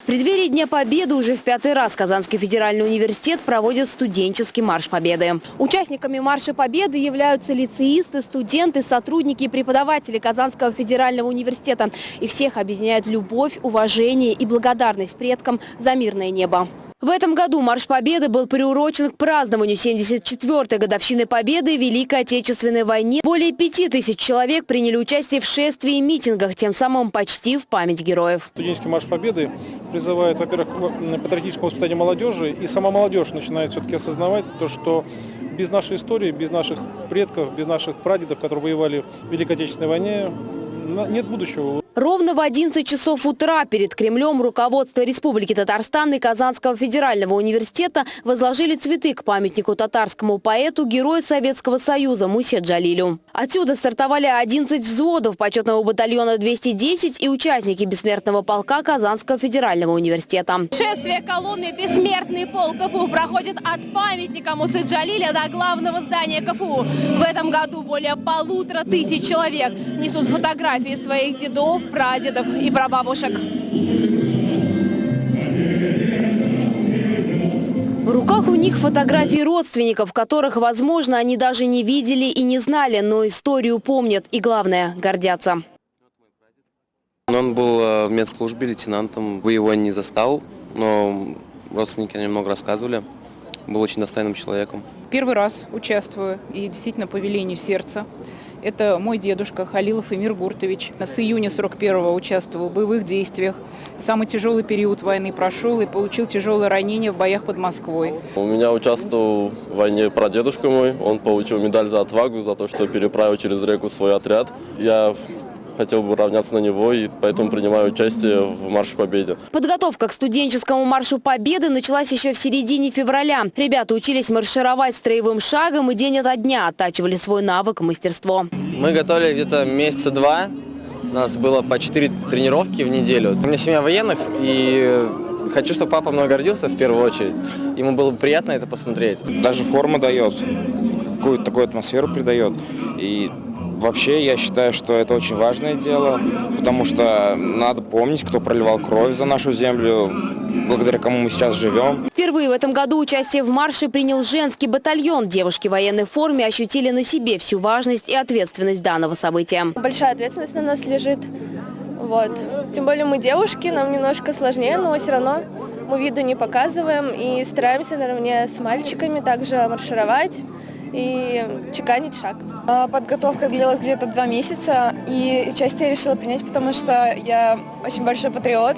В преддверии Дня Победы уже в пятый раз Казанский федеральный университет проводит студенческий марш Победы. Участниками Марша Победы являются лицеисты, студенты, сотрудники и преподаватели Казанского федерального университета. Их всех объединяет любовь, уважение и благодарность предкам за мирное небо. В этом году Марш Победы был приурочен к празднованию 74-й годовщины Победы в Великой Отечественной войне. Более пяти тысяч человек приняли участие в шествии и митингах, тем самым почти в память героев. Студенческий марш Победы призывает, во-первых, к патриотическому воспитанию молодежи, и сама молодежь начинает все-таки осознавать то, что без нашей истории, без наших предков, без наших прадедов, которые воевали в Великой Отечественной войне, нет будущего. Ровно в 11 часов утра перед Кремлем руководство Республики Татарстан и Казанского федерального университета возложили цветы к памятнику татарскому поэту, герою Советского Союза Мусе Джалилю. Отсюда стартовали 11 взводов почетного батальона 210 и участники бессмертного полка Казанского федерального университета. Шествие колонны «Бессмертный полк КФУ» проходит от памятника Мусы Джалиля до главного здания КФУ. В этом году более полутора тысяч человек несут фотографии своих дедов, прадедов и прабабушек. В руках у них фотографии родственников, которых, возможно, они даже не видели и не знали, но историю помнят и, главное, гордятся. Он был э, в медслужбе лейтенантом. Вы его не застал, но родственники немного рассказывали. Был очень достойным человеком. Первый раз участвую и действительно по велению сердца. Это мой дедушка Халилов Эмир Гуртович. С июня 41-го участвовал в боевых действиях. Самый тяжелый период войны прошел и получил тяжелое ранение в боях под Москвой. У меня участвовал в войне прадедушка мой. Он получил медаль за отвагу, за то, что переправил через реку свой отряд. Я хотел бы равняться на него, и поэтому принимаю участие в Марше Победы. Подготовка к студенческому Маршу Победы началась еще в середине февраля. Ребята учились маршировать строевым шагом и день ото дня оттачивали свой навык и мастерство. Мы готовили где-то месяца два. У нас было по четыре тренировки в неделю. У меня семья военных, и хочу, чтобы папа мной гордился в первую очередь. Ему было бы приятно это посмотреть. Даже форма дает, какую-то такую атмосферу придает. И Вообще, я считаю, что это очень важное дело, потому что надо помнить, кто проливал кровь за нашу землю, благодаря кому мы сейчас живем. Впервые в этом году участие в марше принял женский батальон. Девушки в военной форме ощутили на себе всю важность и ответственность данного события. Большая ответственность на нас лежит. Вот. Тем более мы девушки, нам немножко сложнее, но все равно мы виду не показываем и стараемся наравне с мальчиками также маршировать и чеканить шаг. А, подготовка длилась где-то два месяца, и участие я решила принять, потому что я очень большой патриот.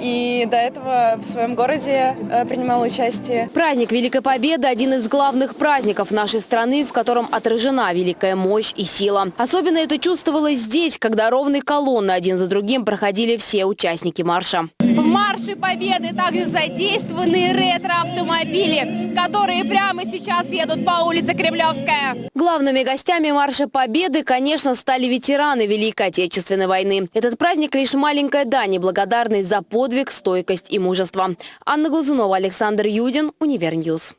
И до этого в своем городе э, принимала участие. Праздник Великой Победы – один из главных праздников нашей страны, в котором отражена великая мощь и сила. Особенно это чувствовалось здесь, когда ровные колонны один за другим проходили все участники марша. В марше Победы также задействованы ретро-автомобили, которые прямо сейчас едут по улице Кремлевская. Главными гостями марша Победы, конечно, стали ветераны Великой Отечественной войны. Этот праздник лишь маленькая дань и благодарность за подвиг, стойкость и мужество. Анна Глазунова, Александр Юдин, Univer News.